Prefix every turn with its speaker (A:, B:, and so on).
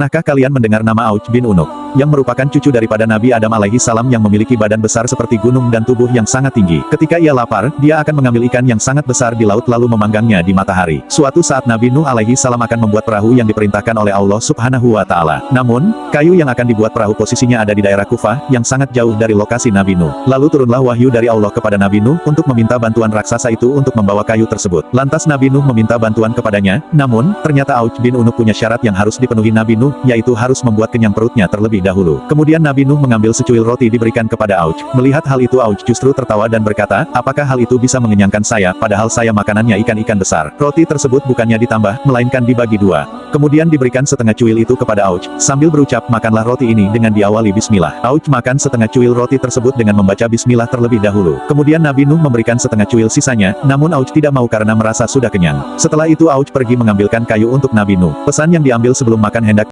A: Pernahkah kalian mendengar nama Auj bin Unuk? Yang merupakan cucu daripada Nabi Adam alaihi salam yang memiliki badan besar seperti gunung dan tubuh yang sangat tinggi. Ketika ia lapar, dia akan mengambil ikan yang sangat besar di laut lalu memanggangnya di matahari. Suatu saat Nabi Nuh alaihi salam akan membuat perahu yang diperintahkan oleh Allah subhanahu wa ta'ala. Namun, kayu yang akan dibuat perahu posisinya ada di daerah Kufah, yang sangat jauh dari lokasi Nabi Nuh. Lalu turunlah wahyu dari Allah kepada Nabi Nuh untuk meminta bantuan raksasa itu untuk membawa kayu tersebut. Lantas Nabi Nuh meminta bantuan kepadanya, namun, ternyata Auj bin Unuk punya syarat yang harus dipenuhi Nabi Nuh, yaitu harus membuat kenyang perutnya terlebih dahulu. Kemudian Nabi Nuh mengambil secuil roti diberikan kepada Auj. Melihat hal itu Auj justru tertawa dan berkata, apakah hal itu bisa mengenyangkan saya, padahal saya makanannya ikan-ikan besar. Roti tersebut bukannya ditambah, melainkan dibagi dua. Kemudian diberikan setengah cuil itu kepada Auj, sambil berucap, makanlah roti ini dengan diawali bismillah. Auj makan setengah cuil roti tersebut dengan membaca bismillah terlebih dahulu. Kemudian Nabi Nuh memberikan setengah cuil sisanya, namun Auj tidak mau karena merasa sudah kenyang. Setelah itu Auj pergi mengambilkan kayu untuk Nabi Nuh. Pesan yang diambil sebelum makan hendak